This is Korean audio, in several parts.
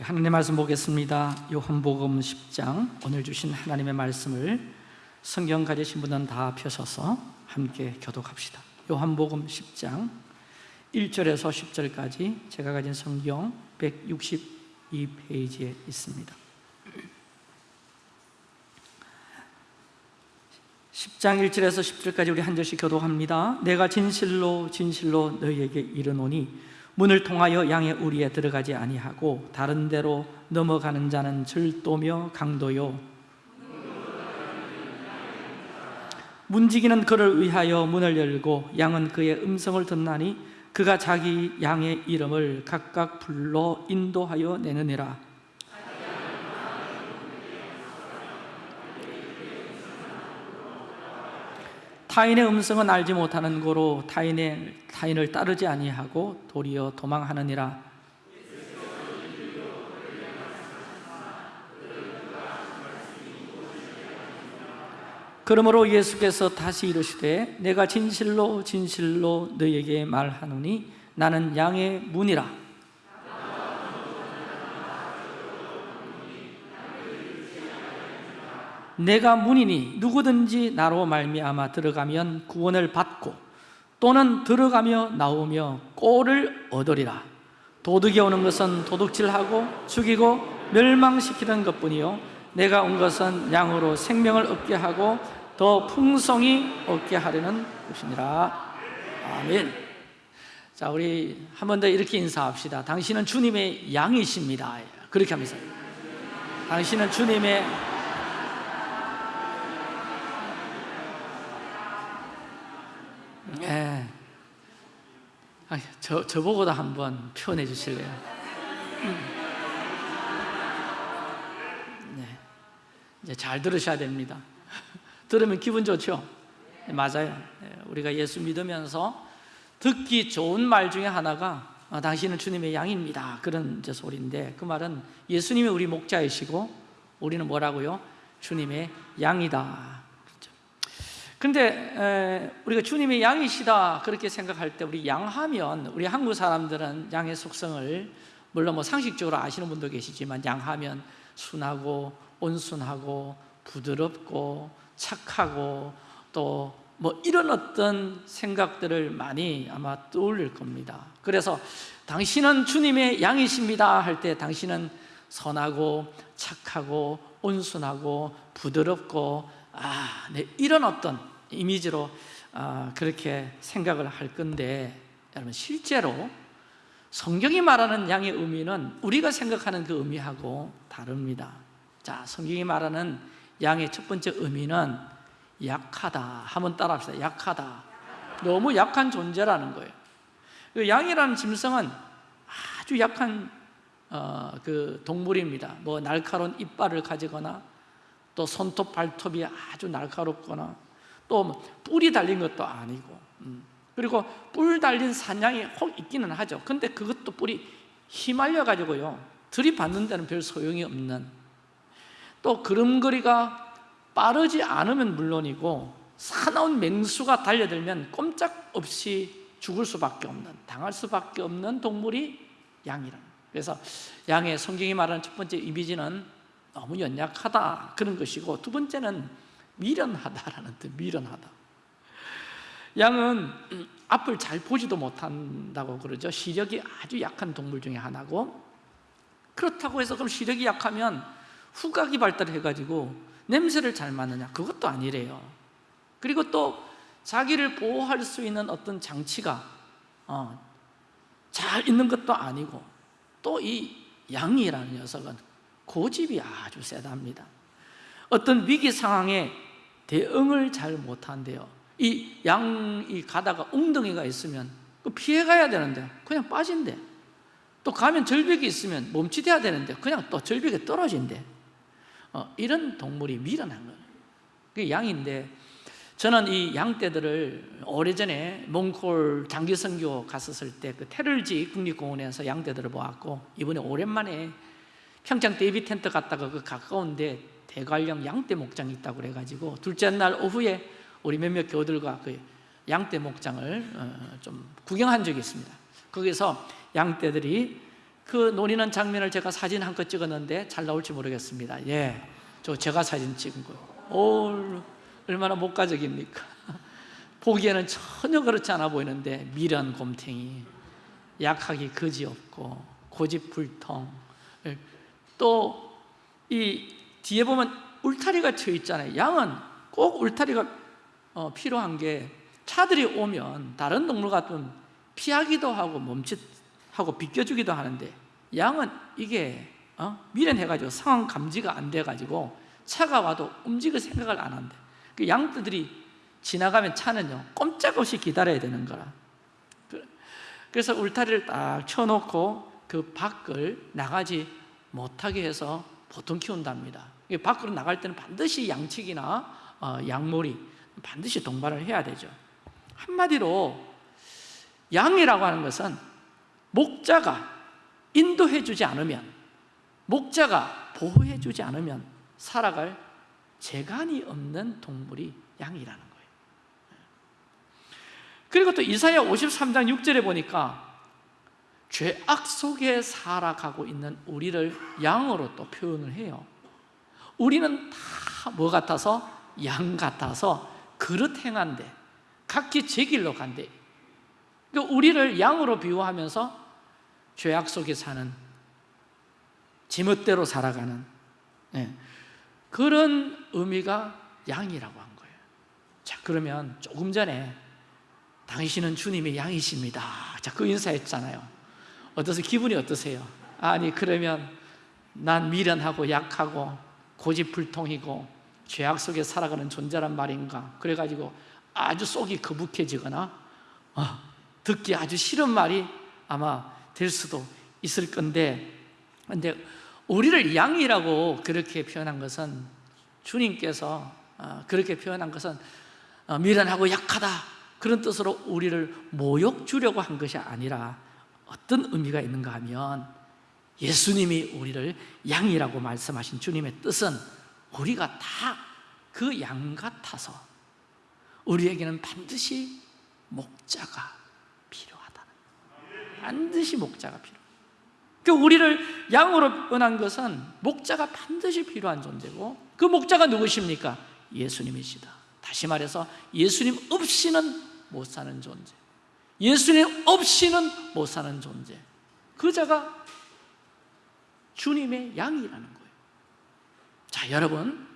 하나님의 말씀 보겠습니다. 요한복음 10장. 오늘 주신 하나님의 말씀을 성경 가지신 분은 다 펴셔서 함께 교독합시다. 요한복음 10장. 1절에서 10절까지 제가 가진 성경 162페이지에 있습니다. 10장 1절에서 10절까지 우리 한 절씩 교독합니다. 내가 진실로 진실로 너희에게 이르노니 문을 통하여 양의 우리에 들어가지 아니하고 다른 데로 넘어가는 자는 절도며 강도요. 문지기는 그를 위하여 문을 열고 양은 그의 음성을 듣나니 그가 자기 양의 이름을 각각 불러 인도하여 내느니라 타인의 음성은 알지 못하는 고로 타인의 타인을 따르지 아니하고 도리어 도망하느니라. 그러므로 예수께서 다시 이르시되 내가 진실로 진실로 너희에게 말하노니 나는 양의 문이라 내가 문이니 누구든지 나로 말미암아 들어가면 구원을 받고 또는 들어가며 나오며 꼴을 얻으리라. 도둑이 오는 것은 도둑질하고 죽이고 멸망시키는 것뿐이요. 내가 온 것은 양으로 생명을 얻게 하고 더 풍성히 얻게 하려는 것이니라 아멘. 자 우리 한 번 더 이렇게 인사합시다. 당신은 주님의 양이십니다. 그렇게 하면서. 당신은 주님의 예. 아, 저, 저보고도 한번 표현해 주실래요? 음. 네. 이제 잘 들으셔야 됩니다. 들으면 기분 좋죠? 네, 맞아요. 네, 우리가 예수 믿으면서 듣기 좋은 말 중에 하나가 아, 당신은 주님의 양입니다. 그런 이제 소리인데 그 말은 예수님이 우리 목자이시고 우리는 뭐라고요? 주님의 양이다. 근데 우리가 주님의 양이시다 그렇게 생각할 때 우리 양하면 우리 한국 사람들은 양의 속성을 물론 뭐 상식적으로 아시는 분도 계시지만 양하면 순하고 온순하고 부드럽고 착하고 또 뭐 이런 어떤 생각들을 많이 아마 떠올릴 겁니다. 그래서 당신은 주님의 양이십니다 할 때 당신은 선하고 착하고 온순하고 부드럽고 아, 네, 이런 어떤 이미지로 어, 그렇게 생각을 할 건데 여러분 실제로 성경이 말하는 양의 의미는 우리가 생각하는 그 의미하고 다릅니다. 자, 성경이 말하는 양의 첫 번째 의미는 약하다. 한번 따라합시다. 약하다. 너무 약한 존재라는 거예요. 그 양이라는 짐승은 아주 약한 어, 그 동물입니다. 뭐 날카로운 이빨을 가지거나 또 손톱 발톱이 아주 날카롭거나 또뭐 뿔이 달린 것도 아니고 음. 그리고 뿔 달린 사냥이 혹 있기는 하죠. 근데 그것도 뿔이 휘말려 가지고요 들이받는 데는 별 소용이 없는. 또 걸음걸이가 빠르지 않으면 물론이고 사나운 맹수가 달려들면 꼼짝없이 죽을 수밖에 없는 당할 수밖에 없는 동물이 양이라는 그래서 양의 성경이 말하는 첫 번째 이미지는 너무 연약하다 그런 것이고 두 번째는 미련하다라는 뜻 미련하다. 양은 앞을 잘 보지도 못한다고 그러죠. 시력이 아주 약한 동물 중에 하나고. 그렇다고 해서 그럼 시력이 약하면 후각이 발달해가지고 냄새를 잘 맡느냐? 그것도 아니래요. 그리고 또 자기를 보호할 수 있는 어떤 장치가 어, 잘 있는 것도 아니고 또 이 양이라는 녀석은 고집이 아주 세답니다. 어떤 위기 상황에 대응을 잘 못한대요. 이 양이 가다가 웅덩이가 있으면 피해가야 되는데 그냥 빠진대. 또 가면 절벽이 있으면 멈칫해야 되는데 그냥 또 절벽에 떨어진대. 어, 이런 동물이 미련한 거예요. 그게 양인데 저는 이 양떼들을 오래전에 몽골 장기 선교 갔었을 때 그 테를지 국립공원에서 양떼들을 보았고 이번에 오랜만에 평창 데이비 텐트 갔다가 그 가까운데 대관령 양떼 목장이 있다고 그래가지고 둘째 날 오후에 우리 몇몇 교들과 그 양떼 목장을 어, 좀 구경한 적이 있습니다. 거기서 양떼들이 그 노리는 장면을 제가 사진 한컷 찍었는데 잘 나올지 모르겠습니다. 예, 저 제가 사진 찍은 거. 오, 얼마나 목가적입니까? 보기에는 전혀 그렇지 않아 보이는데 미련 곰탱이 약하기 거지없고 고집불통. 또 이 뒤에 보면 울타리가 쳐 있잖아요 양은 꼭 울타리가 어, 필요한 게 차들이 오면 다른 동물 같으면 피하기도 하고 멈칫하고 비껴주기도 하는데 양은 이게 어? 미련해가지고 상황 감지가 안 돼가지고 차가 와도 움직일 생각을 안 한대 그 양들이 지나가면 차는요 꼼짝없이 기다려야 되는 거라 그- 그래서 울타리를 딱 쳐놓고 그 밖을 나가지 못하게 해서 보통 키운답니다. 밖으로 나갈 때는 반드시 양치기나 어, 양몰이 반드시 동반을 해야 되죠. 한마디로 양이라고 하는 것은 목자가 인도해 주지 않으면 목자가 보호해 주지 않으면 살아갈 재간이 없는 동물이 양이라는 거예요. 그리고 또 이사야 53장 6절에 보니까 죄악 속에 살아가고 있는 우리를 양으로 또 표현을 해요. 우리는 다 뭐 같아서? 양 같아서 그릇 행한데 각기 제 길로 간대. 그러니까 우리를 양으로 비유하면서 죄악 속에 사는 지멋대로 살아가는 예, 그런 의미가 양이라고 한 거예요. 자 그러면 조금 전에 당신은 주님의 양이십니다. 자그 인사했잖아요 어떠세요? 기분이 어떠세요? 아니 그러면 난 미련하고 약하고 고집불통이고 죄악 속에 살아가는 존재란 말인가 그래가지고 아주 속이 거북해지거나 어, 듣기 아주 싫은 말이 아마 될 수도 있을 건데 근데 우리를 양이라고 그렇게 표현한 것은 주님께서 어, 그렇게 표현한 것은 어, 미련하고 약하다 그런 뜻으로 우리를 모욕 주려고 한 것이 아니라 어떤 의미가 있는가 하면 예수님이 우리를 양이라고 말씀하신 주님의 뜻은 우리가 다 그 양 같아서 우리에게는 반드시 목자가 필요하다 반드시 목자가 필요 그 우리를 양으로 변한 것은 목자가 반드시 필요한 존재고 그 목자가 누구십니까? 예수님이시다. 다시 말해서 예수님 없이는 못 사는 존재 예수님 없이는 못 사는 존재. 그 자가 주님의 양이라는 거예요. 자 여러분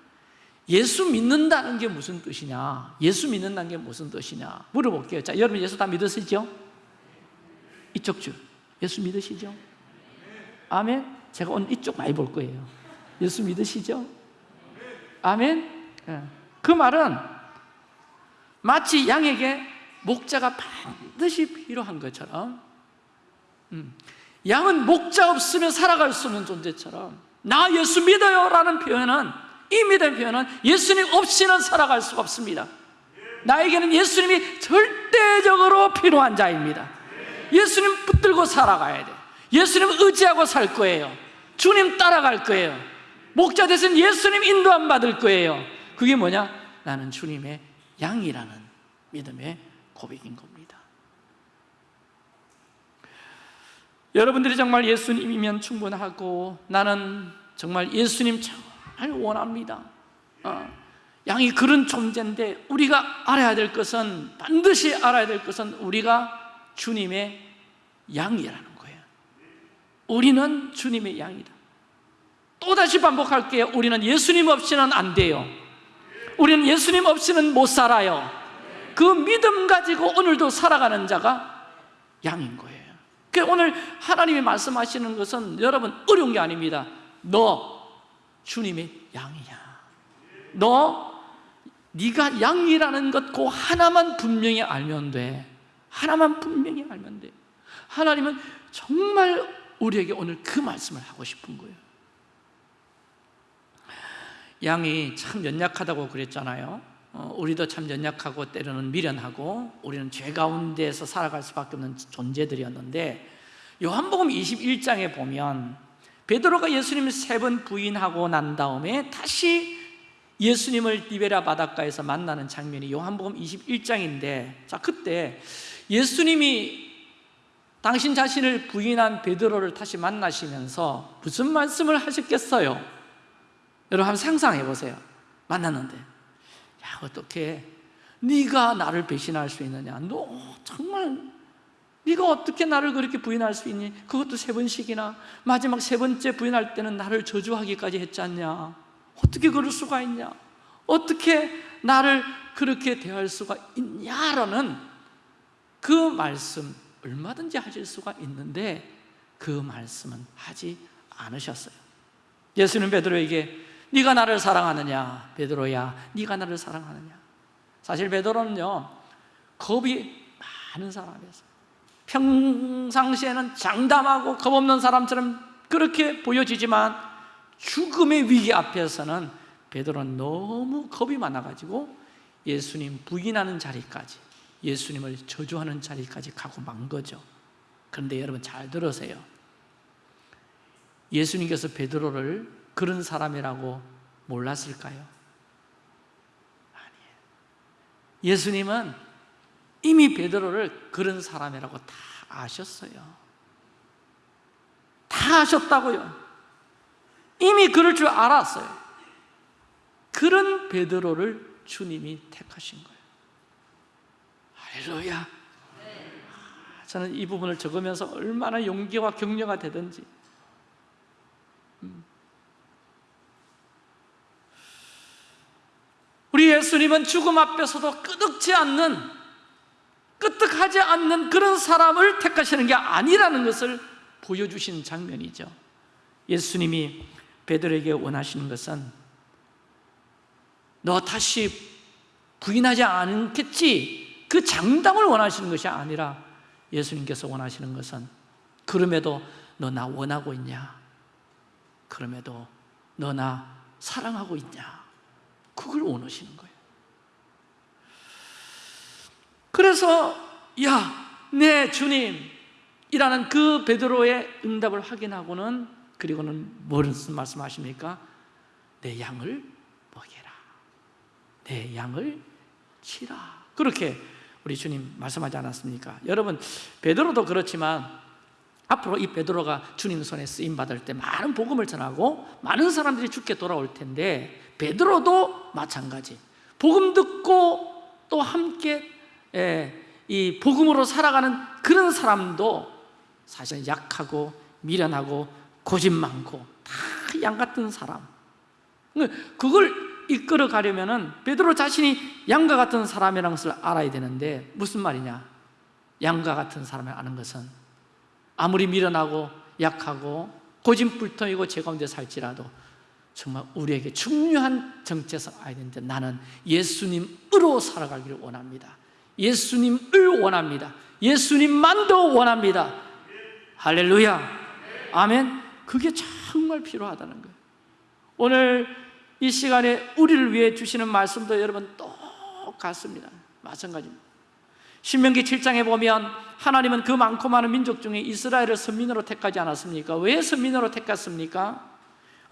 예수 믿는다는 게 무슨 뜻이냐? 예수 믿는다는 게 무슨 뜻이냐? 물어볼게요. 자 여러분 예수 다 믿으시죠? 이쪽 줄. 예수 믿으시죠? 아멘. 제가 오늘 이쪽 많이 볼 거예요. 예수 믿으시죠? 아멘. 예. 그 말은 마치 양에게 목자가 반드시 필요한 것처럼 음, 양은 목자 없으면 살아갈 수 없는 존재처럼 나 예수 믿어요 라는 표현은 이 믿음의 표현은 예수님 없이는 살아갈 수가 없습니다. 나에게는 예수님이 절대적으로 필요한 자입니다. 예수님 붙들고 살아가야 돼. 예수님 의지하고 살 거예요. 주님 따라갈 거예요. 목자 대신 예수님 인도함 받을 거예요. 그게 뭐냐? 나는 주님의 양이라는 믿음의 고백인 겁니다. 여러분들이 정말 예수님이면 충분하고 나는 정말 예수님 정말 원합니다. 어, 양이 그런 존재인데 우리가 알아야 될 것은 반드시 알아야 될 것은 우리가 주님의 양이라는 거예요. 우리는 주님의 양이다. 또다시 반복할게요. 우리는 예수님 없이는 안 돼요. 우리는 예수님 없이는 못 살아요 그 믿음 가지고 오늘도 살아가는 자가 양인 거예요. 그 오늘 하나님이 말씀하시는 것은 여러분 어려운 게 아닙니다. 너 주님의 양이냐? 너 네가 양이라는 것 그 하나만 분명히 알면 돼. 하나만 분명히 알면 돼. 하나님은 정말 우리에게 오늘 그 말씀을 하고 싶은 거예요. 양이 참 연약하다고 그랬잖아요. 어, 우리도 참 연약하고 때로는 미련하고 우리는 죄 가운데에서 살아갈 수밖에 없는 존재들이었는데 요한복음 21장에 보면 베드로가 예수님을 세 번 부인하고 난 다음에 다시 예수님을 디베라 바닷가에서 만나는 장면이 요한복음 21장인데 자 그때 예수님이 당신 자신을 부인한 베드로를 다시 만나시면서 무슨 말씀을 하셨겠어요? 여러분 한번 상상해 보세요 만났는데 야 어떻게 네가 나를 배신할 수 있느냐? 너 정말 네가 어떻게 나를 그렇게 부인할 수 있니? 그것도 세 번씩이나 마지막 세 번째 부인할 때는 나를 저주하기까지 했지 않냐? 어떻게 그럴 수가 있냐? 어떻게 나를 그렇게 대할 수가 있냐라는 그 말씀 얼마든지 하실 수가 있는데 그 말씀은 하지 않으셨어요. 예수는 베드로에게 네가 나를 사랑하느냐 베드로야? 네가 나를 사랑하느냐? 사실 베드로는요 겁이 많은 사람이었어요. 평상시에는 장담하고 겁없는 사람처럼 그렇게 보여지지만 죽음의 위기 앞에서는 베드로는 너무 겁이 많아가지고 예수님 부인하는 자리까지 예수님을 저주하는 자리까지 가고 만 거죠. 그런데 여러분 잘 들으세요. 예수님께서 베드로를 그런 사람이라고 몰랐을까요? 아니에요. 예수님은 이미 베드로를 그런 사람이라고 다 아셨어요. 다 아셨다고요. 이미 그럴 줄 알았어요. 그런 베드로를 주님이 택하신 거예요. 할렐루야. 저는 이 부분을 적으면서 얼마나 용기와 격려가 되든지 우리 예수님은 죽음 앞에서도 끄덕지 않는 끄떡하지 않는 그런 사람을 택하시는 게 아니라는 것을 보여주신 장면이죠. 예수님이 베드로에게 원하시는 것은 너 다시 부인하지 않겠지? 그 장담을 원하시는 것이 아니라 예수님께서 원하시는 것은 그럼에도 너 나 원하고 있냐? 그럼에도 너 나 사랑하고 있냐 그걸 원하시는 거예요 그래서 야, 내 주님 이라는 그 베드로의 응답을 확인하고는 그리고는 무슨 말씀하십니까? 내 양을 먹여라 내 양을 치라 그렇게 우리 주님 말씀하지 않았습니까? 여러분 베드로도 그렇지만 앞으로 이 베드로가 주님 손에 쓰임 받을 때 많은 복음을 전하고 많은 사람들이 죽게 돌아올 텐데 베드로도 마찬가지. 복음 듣고 또 함께 예, 이 복음으로 살아가는 그런 사람도 사실 약하고 미련하고 고집 많고 다 양 같은 사람. 그걸 이끌어 가려면 베드로 자신이 양과 같은 사람이라는 것을 알아야 되는데 무슨 말이냐? 양과 같은 사람을 아는 것은 아무리 미련하고 약하고 고집불통이고 제 가운데 살지라도 정말 우리에게 중요한 정체성 되는데 나는 예수님으로 살아가기를 원합니다. 예수님을 원합니다. 예수님만도 원합니다. 할렐루야. 아멘. 그게 정말 필요하다는 거예요. 오늘 이 시간에 우리를 위해 주시는 말씀도 여러분 똑같습니다. 마찬가지입니다. 신명기 7장에 보면 하나님은 그 많고 많은 민족 중에 이스라엘을 선민으로 택하지 않았습니까? 왜 선민으로 택했습니까?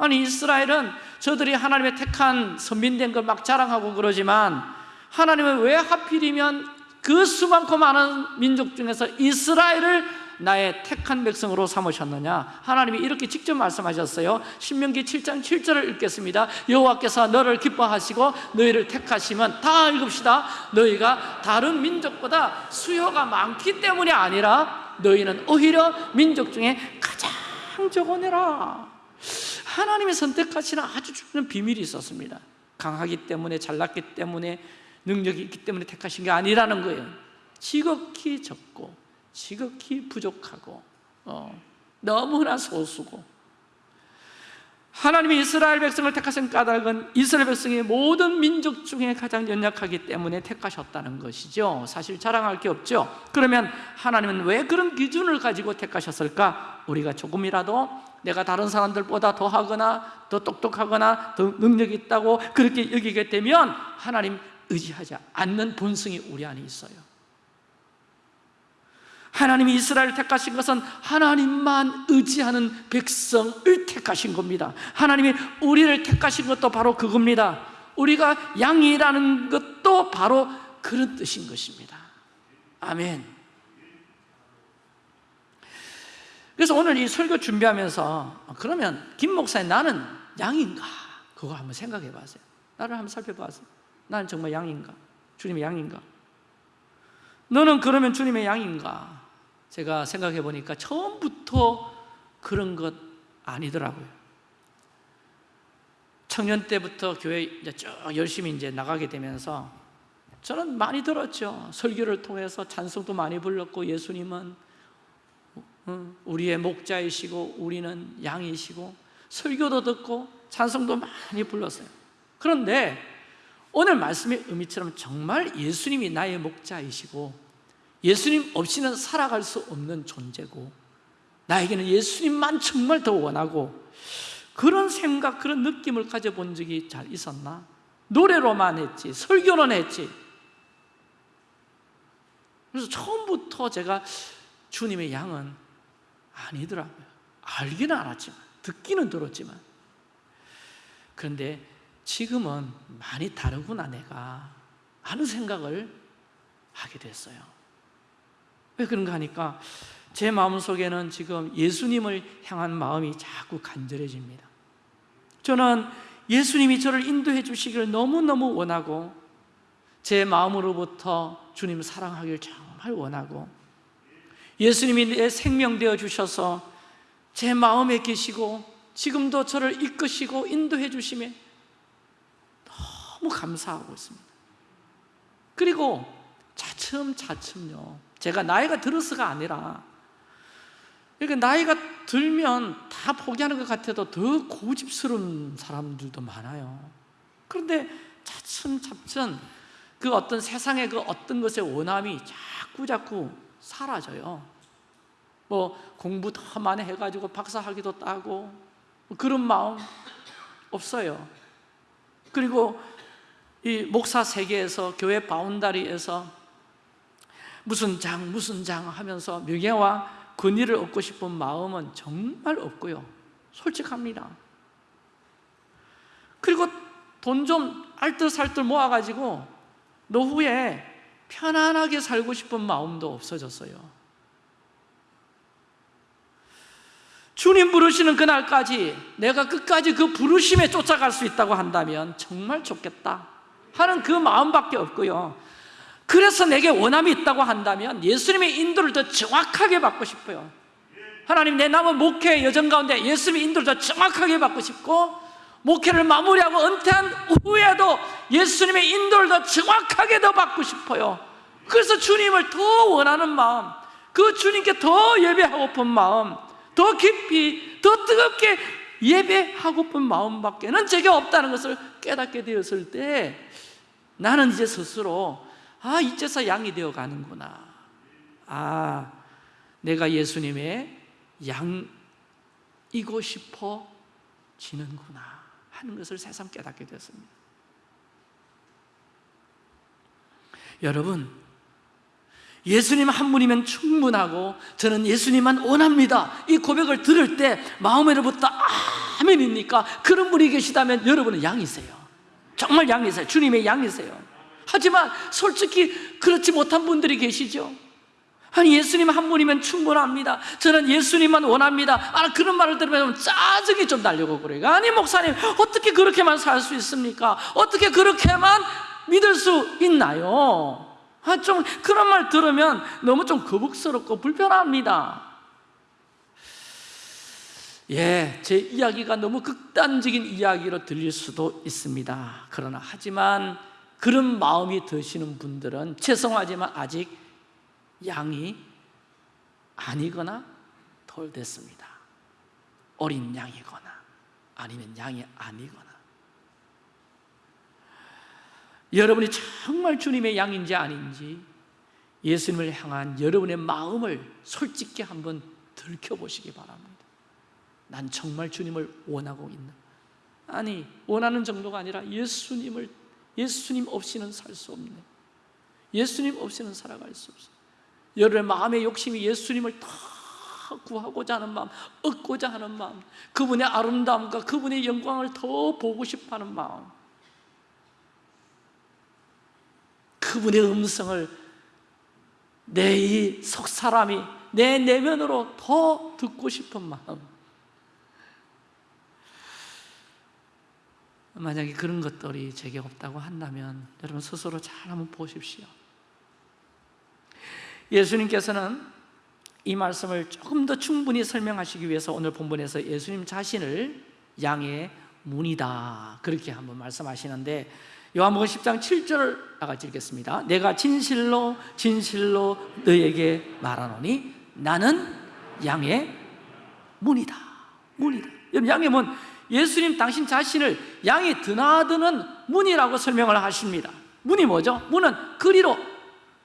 아니 이스라엘은 저들이 하나님의 택한 선민된 걸 막 자랑하고 그러지만 하나님은 왜 하필이면 그 수많고 많은 민족 중에서 이스라엘을 나의 택한 백성으로 삼으셨느냐? 하나님이 이렇게 직접 말씀하셨어요. 신명기 7장 7절을 읽겠습니다. 여호와께서 너를 기뻐하시고 너희를 택하시면 다 읽읍시다. 너희가 다른 민족보다 수요가 많기 때문이 아니라 너희는 오히려 민족 중에 가장 적어내라 하나님이 선택하시는 아주 중요한 비밀이 있었습니다. 강하기 때문에 잘났기 때문에 능력이 있기 때문에 택하신 게 아니라는 거예요. 지극히 적고 지극히 부족하고 어, 너무나 소수고 하나님이 이스라엘 백성을 택하신 까닭은 이스라엘 백성의 모든 민족 중에 가장 연약하기 때문에 택하셨다는 것이죠. 사실 자랑할 게 없죠. 그러면 하나님은 왜 그런 기준을 가지고 택하셨을까? 우리가 조금이라도 내가 다른 사람들보다 더 하거나 더 똑똑하거나 더 능력이 있다고 그렇게 여기게 되면 하나님 의지하지 않는 본성이 우리 안에 있어요 하나님이 이스라엘을 택하신 것은 하나님만 의지하는 백성을 택하신 겁니다 하나님이 우리를 택하신 것도 바로 그겁니다 우리가 양이라는 것도 바로 그런 뜻인 것입니다 아멘 그래서 오늘 이 설교 준비하면서 아, 그러면 김 목사님 나는 양인가? 그거 한번 생각해 봤어요 나를 한번 살펴봤어요 나는 정말 양인가? 주님의 양인가? 너는 그러면 주님의 양인가? 제가 생각해 보니까 처음부터 그런 것 아니더라고요. 청년 때부터 교회 이제 쭉 열심히 이제 나가게 되면서 저는 많이 들었죠. 설교를 통해서 찬송도 많이 불렀고 예수님은 어, 우리의 목자이시고 우리는 양이시고 설교도 듣고 찬송도 많이 불렀어요. 그런데 오늘 말씀의 의미처럼 정말 예수님이 나의 목자이시고 예수님 없이는 살아갈 수 없는 존재고 나에게는 예수님만 정말 더 원하고 그런 생각, 그런 느낌을 가져본 적이 잘 있었나? 노래로만 했지 설교는 했지. 그래서 처음부터 제가 주님의 양은 아니더라고요. 알기는 알았지만 듣기는 들었지만. 그런데 지금은 많이 다르구나 내가 하는 생각을 하게 됐어요 왜 그런가 하니까 제 마음속에는 지금 예수님을 향한 마음이 자꾸 간절해집니다. 저는 예수님이 저를 인도해 주시기를 너무너무 원하고 제 마음으로부터 주님을 사랑하기를 정말 원하고 예수님이 내 생명 되어 주셔서 제 마음에 계시고 지금도 저를 이끄시고 인도해 주심에 너무 감사하고 있습니다. 그리고 차츰차츰요 제가 나이가 들어서가 아니라 그러니까 나이가 들면 다 포기하는 것 같아도 더 고집스러운 사람들도 많아요. 그런데 차츰차츰 그 어떤 세상의 그 어떤 것의 원함이 자꾸 자꾸 사라져요. 뭐 공부 더 많이 해가지고 박사학위도 따고 뭐 그런 마음 없어요. 그리고 이 목사 세계에서 교회 바운다리에서 무슨 장 무슨 장 하면서 명예와 권위를 얻고 싶은 마음은 정말 없고요. 솔직합니다. 그리고 돈 좀 알뜰살뜰 모아가지고 노후에 편안하게 살고 싶은 마음도 없어졌어요. 주님 부르시는 그날까지 내가 끝까지 그 부르심에 쫓아갈 수 있다고 한다면 정말 좋겠다 하는 그 마음밖에 없고요 그래서 내게 원함이 있다고 한다면 예수님의 인도를 더 정확하게 받고 싶어요. 하나님 내 남은 목회 여정 가운데 예수님의 인도를 더 정확하게 받고 싶고 목회를 마무리하고 은퇴한 후에도 예수님의 인도를 더 정확하게 더 받고 싶어요. 그래서 주님을 더 원하는 마음 그 주님께 더 예배하고픈 마음 더 깊이 더 뜨겁게 예배하고픈 마음밖에는 제게 없다는 것을 깨닫게 되었을 때 나는 이제 스스로 아 이제서 양이 되어 가는구나. 아 내가 예수님의 양이고 싶어 지는구나 하는 것을 새삼 깨닫게 되었습니다. 여러분 예수님 한 분이면 충분하고 저는 예수님만 원합니다. 이 고백을 들을 때 마음에로부터 아멘입니까? 그런 분이 계시다면 여러분은 양이세요. 정말 양이세요. 주님의 양이세요 하지만 솔직히 그렇지 못한 분들이 계시죠. 아니 예수님 한 분이면 충분합니다. 저는 예수님만 원합니다. 아, 그런 말을 들으면 짜증이 좀 나려고 그래요. 아니 목사님 어떻게 그렇게만 살 수 있습니까? 어떻게 그렇게만 믿을 수 있나요? 아, 좀 그런 말 들으면 너무 좀 거북스럽고 불편합니다. 예, 제 이야기가 너무 극단적인 이야기로 들릴 수도 있습니다. 그러나 하지만 그런 마음이 드시는 분들은 죄송하지만 아직 양이 아니거나 덜 됐습니다. 어린 양이거나 아니면 양이 아니거나. 여러분이 정말 주님의 양인지 아닌지 예수님을 향한 여러분의 마음을 솔직히 한번 들켜보시기 바랍니다. 난 정말 주님을 원하고 있는 아니 원하는 정도가 아니라 예수님을 예수님 없이는 살 수 없네. 예수님 없이는 살아갈 수 없어. 여러분의 마음의 욕심이 예수님을 다 구하고자 하는 마음 얻고자 하는 마음 그분의 아름다움과 그분의 영광을 더 보고 싶어하는 마음 그분의 음성을 내 이 속사람이 내 내면으로 더 듣고 싶은 마음 만약에 그런 것들이 제게 없다고 한다면 여러분 스스로 잘 한번 보십시오. 예수님께서는 이 말씀을 조금 더 충분히 설명하시기 위해서 오늘 본문에서 예수님 자신을 양의 문이다. 그렇게 한번 말씀하시는데 요한복음 10장 7절을 나같이 읽겠습니다. 내가 진실로 진실로 너에게 말하노니 나는 양의 문이다. 문이다. 여러분 양의 문 예수님 당신 자신을 양이 드나드는 문이라고 설명을 하십니다. 문이 뭐죠? 문은 그리로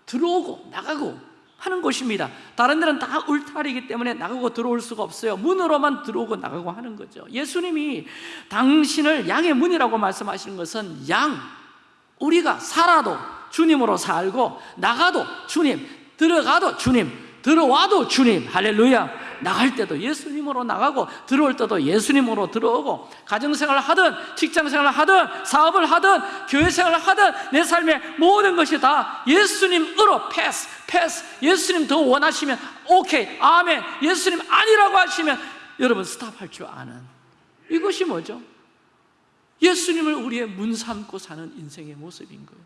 들어오고 나가고 하는 곳입니다. 다른 데는 다 울타리이기 때문에 나가고 들어올 수가 없어요. 문으로만 들어오고 나가고 하는 거죠. 예수님이 당신을 양의 문이라고 말씀하시는 것은 양 우리가 살아도 주님으로 살고 나가도 주님 들어가도 주님 들어와도 주님. 할렐루야 나갈 때도 예수님으로 나가고 들어올 때도 예수님으로 들어오고 가정생활을 하든 직장생활을 하든 사업을 하든 교회생활을 하든 내 삶의 모든 것이 다 예수님으로 패스 패스. 예수님 더 원하시면 오케이 아멘. 예수님 아니라고 하시면 여러분 스탑할 줄 아는. 이것이 뭐죠? 예수님을 우리의 문 삼고 사는 인생의 모습인 거예요.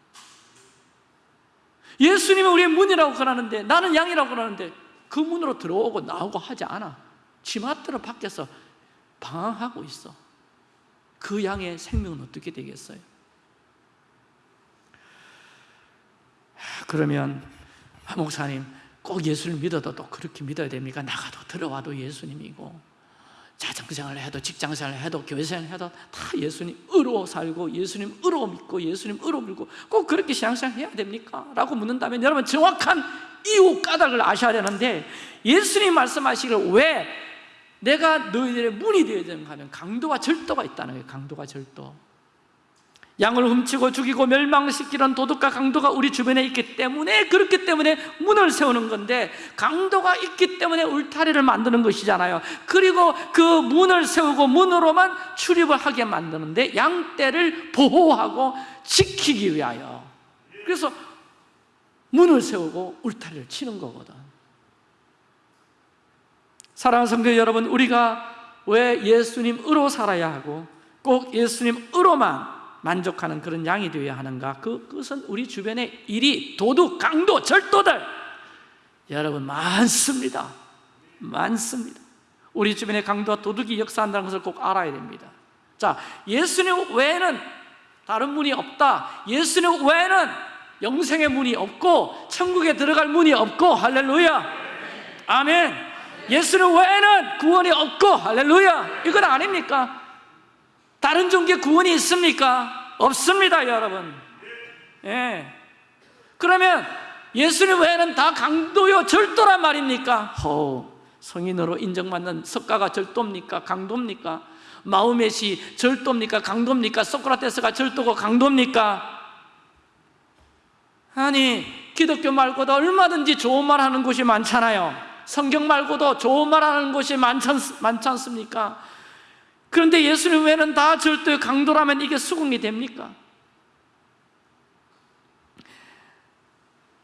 예수님은 우리의 문이라고 그러는데 나는 양이라고 그러는데 그 문으로 들어오고 나오고 하지 않아 지맛대로 밖에서 방황하고 있어 그 양의 생명은 어떻게 되겠어요? 그러면 아, 목사님 꼭 예수를 믿어도 또 그렇게 믿어야 됩니까? 나가도 들어와도 예수님이고 자정생활을 해도 직장생활을 해도 교회생활을 해도 다 예수님으로 살고 예수님으로 믿고 예수님으로 믿고 꼭 그렇게 신앙생활 해야 됩니까? 라고 묻는다면 여러분 정확한 이유 까닭을 아셔야 되는데 예수님 말씀하시기를 왜 내가 너희들의 문이 되어야 되는가 하면 강도와 절도가 있다는 거예요 강도와 절도 양을 훔치고 죽이고 멸망시키는 도둑과 강도가 우리 주변에 있기 때문에 그렇기 때문에 문을 세우는 건데 강도가 있기 때문에 울타리를 만드는 것이잖아요. 그리고 그 문을 세우고 문으로만 출입을 하게 만드는데 양떼를 보호하고 지키기 위하여. 그래서 문을 세우고 울타리를 치는 거거든. 사랑하는 성도 여러분 우리가 왜 예수님으로 살아야 하고 꼭 예수님으로만 만족하는 그런 양이 되어야 하는가? 그, 그것은 우리 주변에 일이 도둑, 강도, 절도들. 여러분 많습니다. 많습니다. 우리 주변에 강도와 도둑이 역사한다는 것을 꼭 알아야 됩니다. 자, 예수님 외에는 다른 문이 없다. 예수님 외에는 영생의 문이 없고 천국에 들어갈 문이 없고 할렐루야. 아멘. 예수님 외에는 구원이 없고 할렐루야. 이건 아닙니까? 다른 종교에 구원이 있습니까? 없습니다 여러분 예. 그러면 예수님 외에는 다 강도요 절도란 말입니까? 허, 성인으로 인정받는 석가가 절도입니까? 강도입니까? 마우메시 절도입니까? 강도입니까? 소크라테스가 절도고 강도입니까? 아니 기독교 말고도 얼마든지 좋은 말 하는 곳이 많잖아요 성경 말고도 좋은 말 하는 곳이 많지, 많지 않습니까? 그런데 예수님 외에는 다 절대 강도라면 이게 수긍이 됩니까?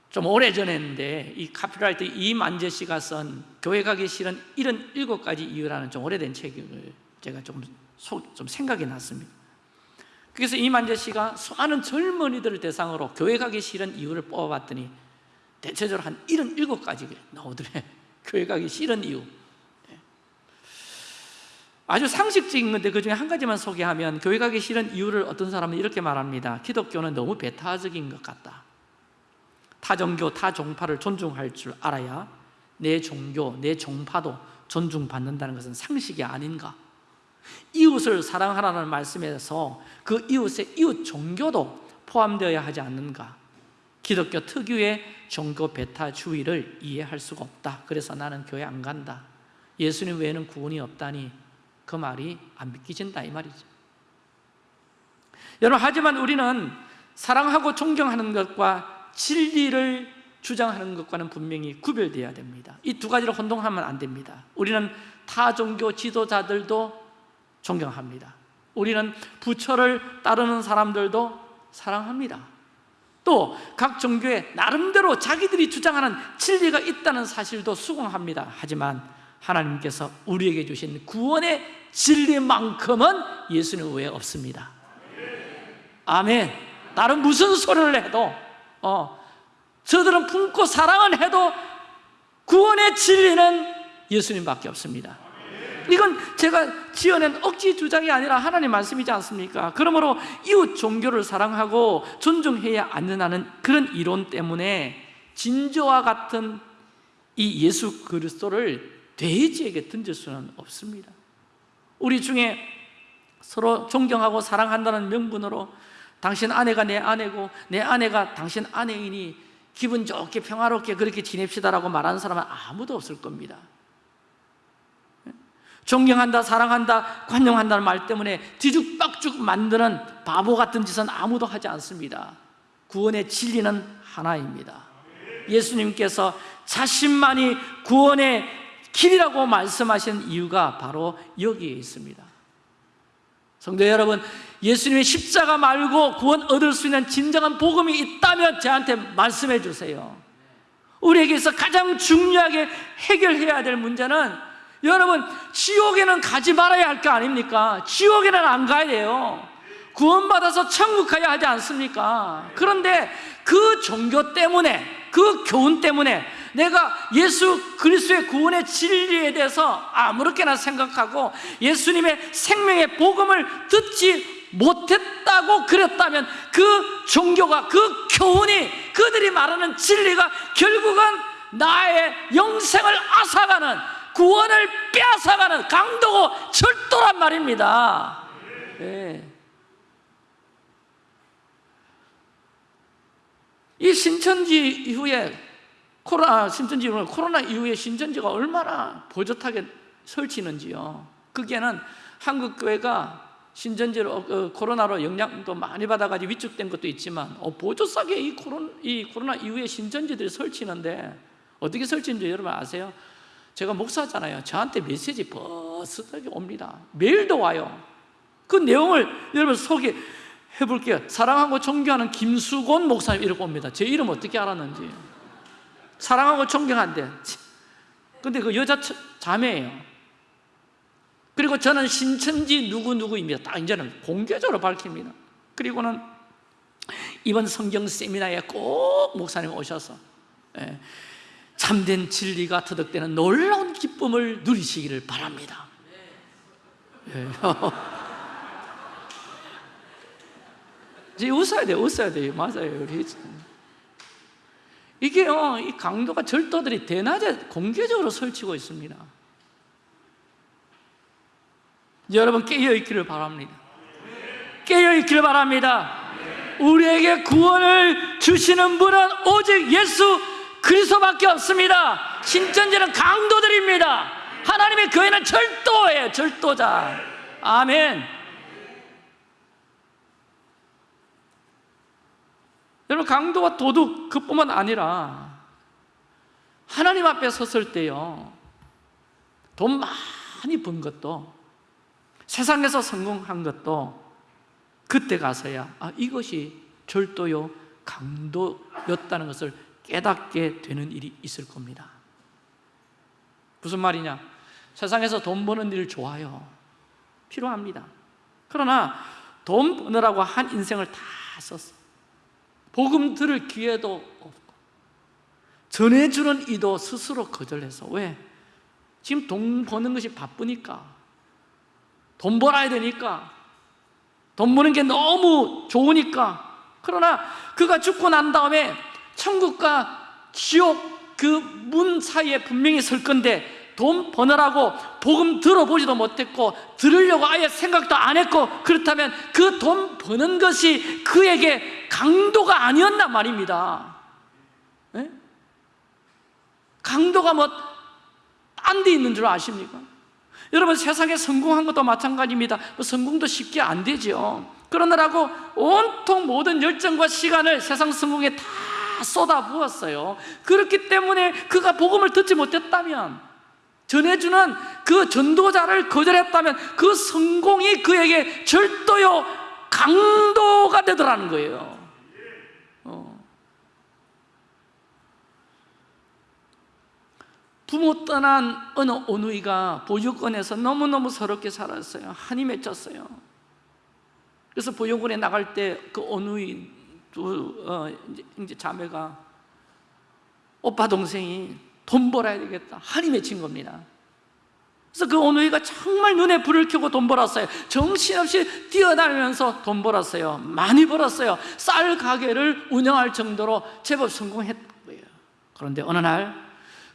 좀 오래전에 이 카피라이터 이만재 씨가 쓴 교회 가기 싫은 77가지 이유라는 좀 오래된 책을 제가 좀, 속, 좀 생각이 났습니다 그래서 이만재 씨가 수많은 젊은이들을 대상으로 교회 가기 싫은 이유를 뽑아봤더니 대체적으로 한 77가지 나오더래 교회 가기 싫은 이유 예. 아주 상식적인 건데 그 중에 한 가지만 소개하면 교회 가기 싫은 이유를 어떤 사람은 이렇게 말합니다. 기독교는 너무 배타적인 것 같다. 타 종교, 타 종파를 존중할 줄 알아야 내 종교, 내 종파도 존중받는다는 것은 상식이 아닌가? 이웃을 사랑하라는 말씀에서 그 이웃의 이웃 종교도 포함되어야 하지 않는가? 기독교 특유의 종교 배타주의를 이해할 수가 없다. 그래서 나는 교회 안 간다. 예수님 외에는 구원이 없다니 그 말이 안 믿기진다 이 말이죠. 여러분 하지만 우리는 사랑하고 존경하는 것과 진리를 주장하는 것과는 분명히 구별되어야 됩니다. 이 두 가지를 혼동하면 안 됩니다. 우리는 타 종교 지도자들도 존경합니다. 우리는 부처를 따르는 사람들도 사랑합니다. 또각 종교에 나름대로 자기들이 주장하는 진리가 있다는 사실도 수긍합니다. 하지만 하나님께서 우리에게 주신 구원의 진리만큼은 예수님 외에 없습니다. 아멘. 다른 무슨 소리를 해도 어, 저들은 품고 사랑을 해도 구원의 진리는 예수님밖에 없습니다. 이건 제가 지어낸 억지 주장이 아니라 하나님 말씀이지 않습니까? 그러므로 이웃 종교를 사랑하고 존중해야 안는다는 그런 이론 때문에 진저와 같은 이 예수 그리스도를 돼지에게 던질 수는 없습니다. 우리 중에 서로 존경하고 사랑한다는 명분으로 당신 아내가 내 아내고 내 아내가 당신 아내이니 기분 좋게 평화롭게 그렇게 지냅시다라고 말하는 사람은 아무도 없을 겁니다. 존경한다, 사랑한다, 관용한다는 말 때문에 뒤죽박죽 만드는 바보 같은 짓은 아무도 하지 않습니다. 구원의 진리는 하나입니다. 예수님께서 자신만이 구원의 길이라고 말씀하신 이유가 바로 여기에 있습니다 성도 여러분 예수님의 십자가 말고 구원 얻을 수 있는 진정한 복음이 있다면 저한테 말씀해 주세요 우리에게서 가장 중요하게 해결해야 될 문제는 여러분 지옥에는 가지 말아야 할 거 아닙니까? 지옥에는 안 가야 돼요 구원받아서 천국 가야 하지 않습니까? 그런데 그 종교 때문에 그 교훈 때문에 내가 예수 그리스도의 구원의 진리에 대해서 아무렇게나 생각하고 예수님의 생명의 복음을 듣지 못했다고 그랬다면 그 종교가 그 교훈이 그들이 말하는 진리가 결국은 나의 영생을 앗아가는 구원을 빼앗아가는 강도고 절도란 말입니다 네. 이 신천지 이후에 코로나 신천지 코로나 이후에 신천지가 얼마나 보젓하게 설치는지요. 그게는 한국 교회가 신천지로 어, 코로나로 영향도 많이 받아가지고 위축된 것도 있지만 어, 보조싸게 이 코로나, 이 코로나 이후에 신천지들이 설치는데 어떻게 설치는지 여러분 아세요? 제가 목사잖아요. 저한테 메시지 버스하게 옵니다. 메일도 와요. 그 내용을 여러분 소개해 볼게요. 사랑하고 존경하는 김수곤 목사님 이렇게 옵니다. 제 이름 어떻게 알았는지 사랑하고 존경한대 근데 그 여자 자매예요. 그리고 저는 신천지 누구누구입니다 딱 이제는 공개적으로 밝힙니다. 그리고는 이번 성경 세미나에 꼭 목사님 오셔서 예, 참된 진리가 터득되는 놀라운 기쁨을 누리시기를 바랍니다. 예. 이제 웃어야 돼요 웃어야 돼요 맞아요 우리 이게요 이 강도가 절도들이 대낮에 공개적으로 설치고 있습니다. 여러분 깨어있기를 바랍니다. 깨어있기를 바랍니다. 우리에게 구원을 주시는 분은 오직 예수 그리스도밖에 없습니다. 신천지는 강도들입니다. 하나님의 교회는 절도예요 절도자. 아멘 여러분 강도와 도둑 그뿐만 아니라 하나님 앞에 섰을 때요 돈 많이 번 것도 세상에서 성공한 것도 그때 가서야 아, 이것이 절도요 강도였다는 것을 깨닫게 되는 일이 있을 겁니다. 무슨 말이냐? 세상에서 돈 버는 일 좋아요. 필요합니다. 그러나 돈 버느라고 한 인생을 다 썼어 복음 들을 기회도 없고 전해주는 이도 스스로 거절해서 왜? 지금 돈 버는 것이 바쁘니까. 돈 벌어야 되니까. 돈 버는 게 너무 좋으니까. 그러나 그가 죽고 난 다음에 천국과 지옥 그 문 사이에 분명히 설 건데 돈 버느라고 복음 들어보지도 못했고 들으려고 아예 생각도 안 했고 그렇다면 그 돈 버는 것이 그에게 강도가 아니었나 말입니다. 네? 강도가 뭐 딴 데 있는 줄 아십니까? 여러분 세상에 성공한 것도 마찬가지입니다. 뭐 성공도 쉽게 안 되죠. 그러느라고 온통 모든 열정과 시간을 세상 성공에 다 쏟아부었어요. 그렇기 때문에 그가 복음을 듣지 못했다면 전해주는 그 전도자를 거절했다면 그 성공이 그에게 절도요 강도가 되더라는 거예요 어. 부모 떠난 어느 오누이가 보육원에서 너무너무 서럽게 살았어요. 한이 맺혔어요. 그래서 보육원에 나갈 때 그 오누이 두 어, 이제, 이제 자매가 오빠 동생이 돈 벌어야 되겠다. 한이 맺힌 겁니다. 그래서 그 오누이가 정말 눈에 불을 켜고 돈 벌었어요. 정신없이 뛰어다니면서 돈 벌었어요. 많이 벌었어요. 쌀 가게를 운영할 정도로 제법 성공했던 거예요. 그런데 어느 날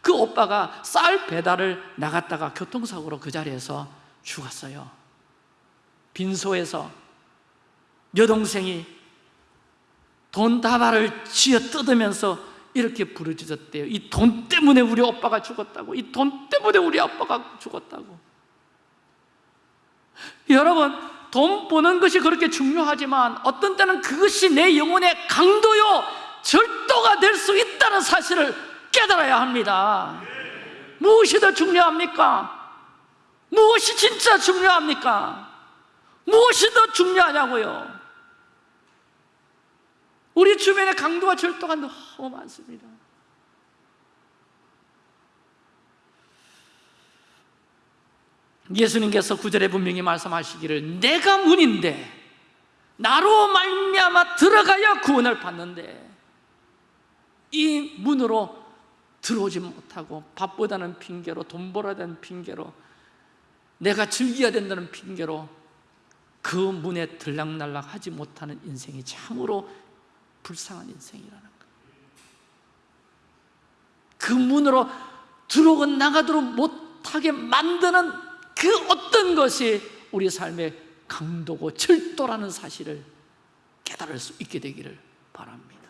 그 오빠가 쌀 배달을 나갔다가 교통사고로 그 자리에서 죽었어요. 빈소에서 여동생이 돈 다발을 쥐어 뜯으면서 이렇게 부르짖었대요. 이 돈 때문에 우리 오빠가 죽었다고 이 돈 때문에 우리 아빠가 죽었다고. 여러분 돈 버는 것이 그렇게 중요하지만 어떤 때는 그것이 내 영혼의 강도요 절도가 될 수 있다는 사실을 깨달아야 합니다 무엇이 더 중요합니까? 무엇이 진짜 중요합니까? 무엇이 더 중요하냐고요 우리 주변에 강도와 절도가 너무 많습니다 예수님께서 구절에 분명히 말씀하시기를 내가 문인데 나로 말미암아 들어가야 구원을 받는데 이 문으로 들어오지 못하고 밥보다는 핑계로 돈 벌어야 되는 핑계로 내가 즐겨야 된다는 핑계로 그 문에 들락날락 하지 못하는 인생이 참으로 불쌍한 인생이라는 거예요. 그 문으로 들어오고 나가도록 못하게 만드는 그 어떤 것이 우리 삶의 강도고 절도라는 사실을 깨달을 수 있게 되기를 바랍니다.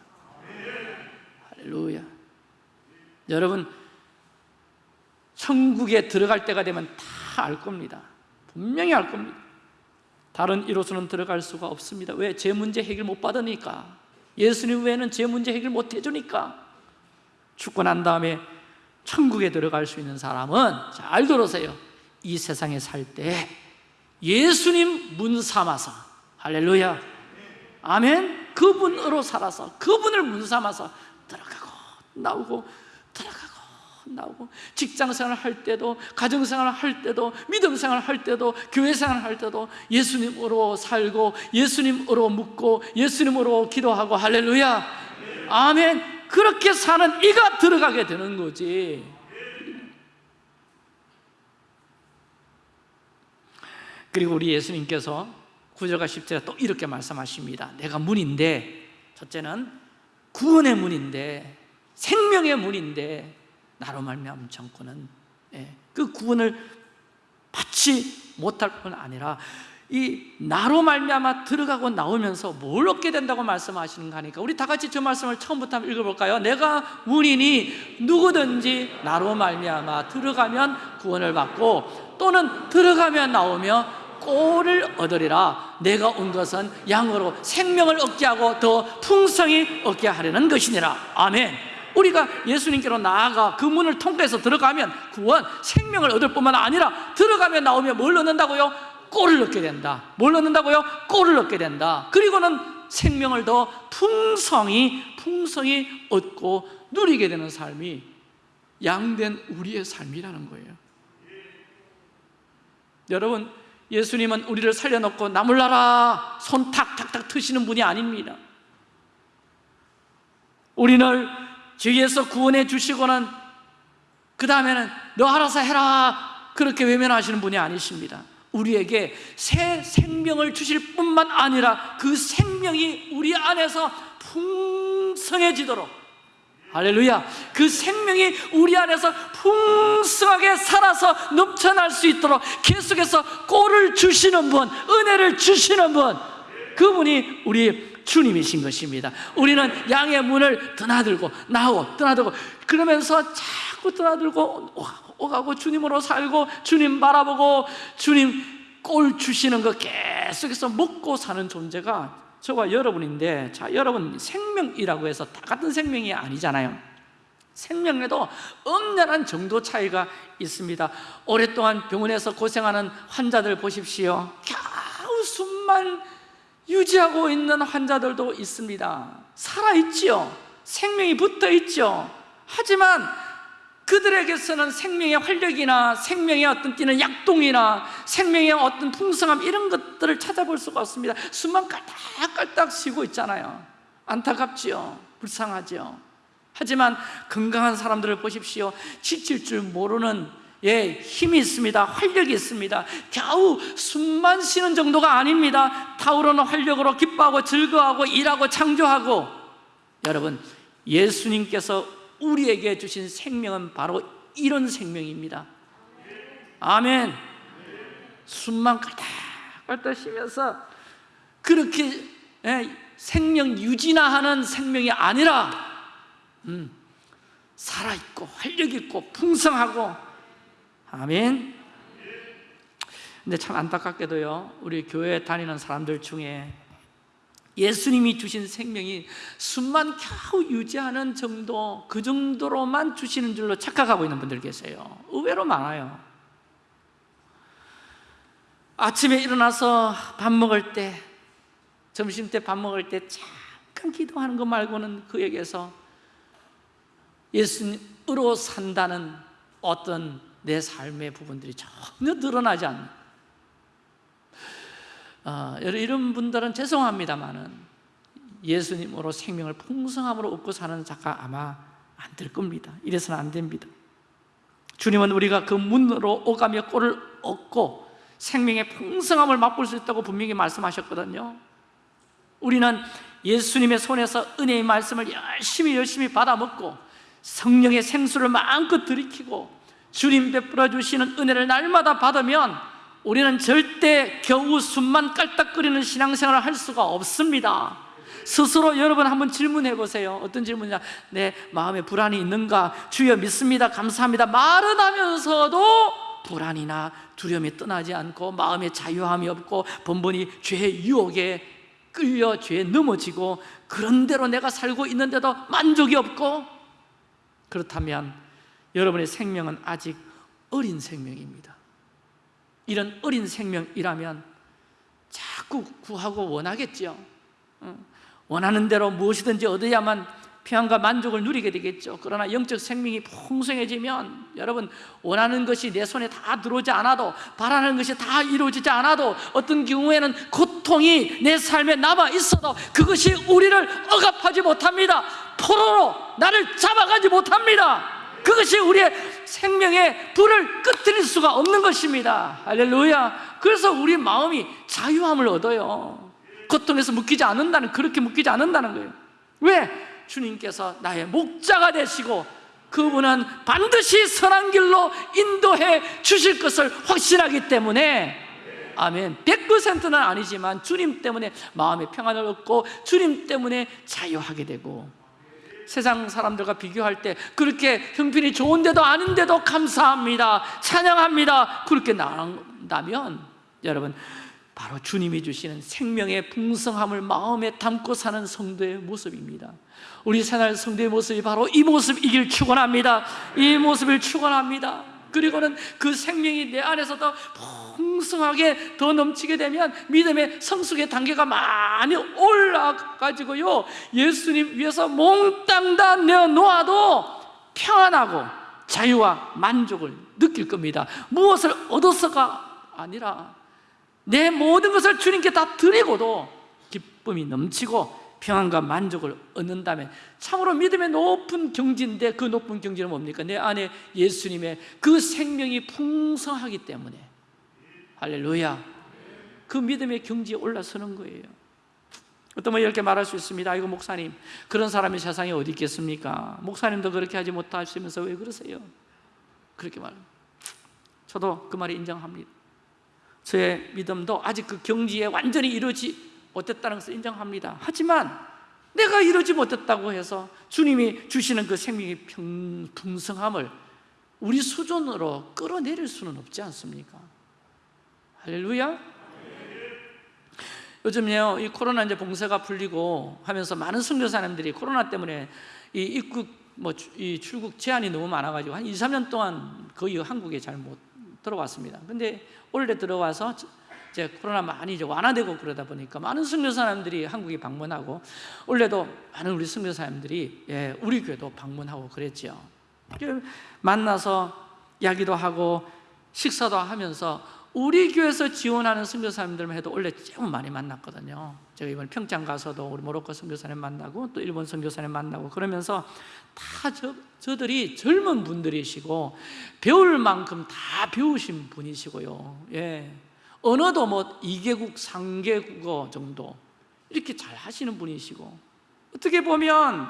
할렐루야 여러분 천국에 들어갈 때가 되면 다 알 겁니다. 분명히 알 겁니다. 다른 이로서는 들어갈 수가 없습니다. 왜? 제 문제 해결 못 받으니까. 예수님 외에는 제 문제 해결 못 해주니까. 죽고 난 다음에 천국에 들어갈 수 있는 사람은 잘 들으세요. 이 세상에 살 때 예수님 문 삼아서. 할렐루야. 아멘. 그분으로 살아서 그분을 문 삼아서 들어가고 나오고 나오고 직장생활 할 때도 가정생활 할 때도 믿음생활 할 때도 교회생활 할 때도 예수님으로 살고 예수님으로 묻고 예수님으로 기도하고 할렐루야. 아멘. 그렇게 사는 이가 들어가게 되는 거지. 그리고 우리 예수님께서 9절과 10절에 또 이렇게 말씀하십니다. 내가 문인데 첫째는 구원의 문인데 생명의 문인데 나로 말미암은 정권은 예, 그 구원을 받지 못할 뿐 아니라 이 나로 말미암아 들어가고 나오면서 뭘 얻게 된다고 말씀하시는가 하니까 우리 다 같이 저 말씀을 처음부터 한번 읽어볼까요? 내가 문이니 누구든지 나로 말미암아 들어가면 구원을 받고 또는 들어가면 나오며 꼴을 얻으리라. 내가 온 것은 양으로 생명을 얻게 하고 더 풍성히 얻게 하려는 것이니라. 아멘 우리가 예수님께로 나아가 그 문을 통과해서 들어가면 구원, 생명을 얻을 뿐만 아니라 들어가면 나오면 뭘 얻는다고요? 꼴을 얻게 된다. 뭘 얻는다고요? 꼴을 얻게 된다. 그리고는 생명을 더 풍성히 풍성히 얻고 누리게 되는 삶이 양된 우리의 삶이라는 거예요. 여러분 예수님은 우리를 살려놓고 나물나라! 손 탁탁탁 트시는 분이 아닙니다. 우리 를 죄에서 구원해 주시고는 그 다음에는 너 알아서 해라 그렇게 외면하시는 분이 아니십니다. 우리에게 새 생명을 주실 뿐만 아니라 그 생명이 우리 안에서 풍성해지도록 할렐루야 그 생명이 우리 안에서 풍성하게 살아서 넘쳐날 수 있도록 계속해서 꼴을 주시는 분 은혜를 주시는 분 그분이 우리 주님이신 것입니다. 우리는 양의 문을 드나들고 나오고 드나들고 그러면서 자꾸 드나들고 오가고 주님으로 살고 주님 바라보고 주님 꼴 주시는 거 계속해서 먹고 사는 존재가 저와 여러분인데 자 여러분 생명이라고 해서 다 같은 생명이 아니잖아요. 생명에도 엄연한 정도 차이가 있습니다. 오랫동안 병원에서 고생하는 환자들 보십시오. 겨우 숨만 유지하고 있는 환자들도 있습니다. 살아있지요. 생명이 붙어있죠 하지만 그들에게서는 생명의 활력이나 생명의 어떤 뛰는 약동이나 생명의 어떤 풍성함 이런 것들을 찾아볼 수가 없습니다. 숨만 깔딱깔딱 쉬고 있잖아요. 안타깝지요. 불쌍하지요. 하지만 건강한 사람들을 보십시오. 지칠 줄 모르는 예, 힘이 있습니다. 활력이 있습니다. 겨우 숨만 쉬는 정도가 아닙니다. 타오르는 활력으로 기뻐하고 즐거워하고 일하고 창조하고. 여러분 예수님께서 우리에게 주신 생명은 바로 이런 생명입니다. 아멘. 숨만 깔딱깔딱 쉬면서 그렇게 예, 생명 유지나 하는 생명이 아니라 음, 살아있고 활력있고 풍성하고 아멘. 근데 참 안타깝게도요 우리 교회 다니는 사람들 중에 예수님이 주신 생명이 숨만 겨우 유지하는 정도 그 정도로만 주시는 줄로 착각하고 있는 분들 계세요. 의외로 많아요. 아침에 일어나서 밥 먹을 때 점심 때 밥 먹을 때 잠깐 기도하는 것 말고는 그에게서 예수님으로 산다는 어떤 내 삶의 부분들이 전혀 드러나지 않는. 어, 이런 분들은 죄송합니다만은 예수님으로 생명을 풍성함으로 얻고 사는 자가 아마 안 될 겁니다. 이래서는 안 됩니다. 주님은 우리가 그 문으로 오가며 꼴을 얻고 생명의 풍성함을 맛볼 수 있다고 분명히 말씀하셨거든요. 우리는 예수님의 손에서 은혜의 말씀을 열심히 열심히 받아먹고 성령의 생수를 마음껏 들이키고 주님 베풀어 주시는 은혜를 날마다 받으면 우리는 절대 겨우 숨만 깔딱거리는 신앙생활을 할 수가 없습니다. 스스로 여러분 한번 질문해 보세요. 어떤 질문이냐? 내 마음에 불안이 있는가? 주여 믿습니다. 감사합니다. 말은 하면서도 불안이나 두려움이 떠나지 않고 마음에 자유함이 없고 번번이 죄의 유혹에 끌려 죄에 넘어지고 그런 대로 내가 살고 있는데도 만족이 없고 그렇다면 여러분의 생명은 아직 어린 생명입니다. 이런 어린 생명이라면 자꾸 구하고 원하겠죠 원하는 대로 무엇이든지 얻어야만 평안과 만족을 누리게 되겠죠. 그러나 영적 생명이 풍성해지면 여러분 원하는 것이 내 손에 다 들어오지 않아도 바라는 것이 다 이루어지지 않아도 어떤 경우에는 고통이 내 삶에 남아 있어도 그것이 우리를 억압하지 못합니다. 포로로 나를 잡아가지 못합니다 그것이 우리의 생명의 불을 끄트릴 수가 없는 것입니다. 할렐루야. 그래서 우리 마음이 자유함을 얻어요. 고통에서 묶이지 않는다는 그렇게 묶이지 않는다는 거예요. 왜? 주님께서 나의 목자가 되시고 그분은 반드시 선한 길로 인도해 주실 것을 확신하기 때문에. 아멘. 100%는 아니지만 주님 때문에 마음의 평안을 얻고 주님 때문에 자유하게 되고 세상 사람들과 비교할 때 그렇게 형편이 좋은데도 아닌데도 감사합니다. 찬양합니다. 그렇게 나온다면 여러분 바로 주님이 주시는 생명의 풍성함을 마음에 담고 사는 성도의 모습입니다. 우리 새날 성도의 모습이 바로 이 모습이길 축원합니다. 이 모습을 축원합니다 그리고는 그 생명이 내 안에서 더 풍성하게 더 넘치게 되면 믿음의 성숙의 단계가 많이 올라가지고요. 예수님 위해서 몽땅 다 내어놓아도 평안하고 자유와 만족을 느낄 겁니다. 무엇을 얻어서가 아니라 내 모든 것을 주님께 다 드리고도 기쁨이 넘치고 평안과 만족을 얻는다면 참으로 믿음의 높은 경지인데 그 높은 경지는 뭡니까? 내 안에 예수님의 그 생명이 풍성하기 때문에 할렐루야 그 믿음의 경지에 올라서는 거예요 어떤 분 이렇게 말할 수 있습니다 이거 목사님 그런 사람이 세상에 어디 있겠습니까? 목사님도 그렇게 하지 못하시면서 왜 그러세요? 그렇게 말 저도 그 말이 인정합니다 저의 믿음도 아직 그 경지에 완전히 이루어지 못했다는 것을 인정합니다 하지만 내가 이루지 못했다고 해서 주님이 주시는 그 생명의 평, 풍성함을 우리 수준으로 끌어내릴 수는 없지 않습니까? 할렐루야 요즘요 이 코로나 이제 봉쇄가 풀리고 하면서 많은 선교사님들이 코로나 때문에 이 입국 뭐 이 출국 제한이 너무 많아가지고 한 2, 3년 동안 거의 한국에 잘 못 들어왔습니다. 근데 올해 들어와서 이제 코로나 많이 이제 완화되고 그러다 보니까 많은 선교사님들이 한국에 방문하고 원래도 많은 우리 선교사님들이 예, 우리 교회도 방문하고 그랬죠. 만나서 이야기도 하고 식사도 하면서 우리 교회에서 지원하는 선교사님들만 해도 원래 좀 많이 만났거든요 제가 이번 평창 가서도 우리 모로코 선교사님 만나고 또 일본 선교사님 만나고 그러면서 다 저, 저들이 젊은 분들이시고 배울 만큼 다 배우신 분이시고요 예. 언어도 뭐 2개국, 3개국어 정도 이렇게 잘 하시는 분이시고 어떻게 보면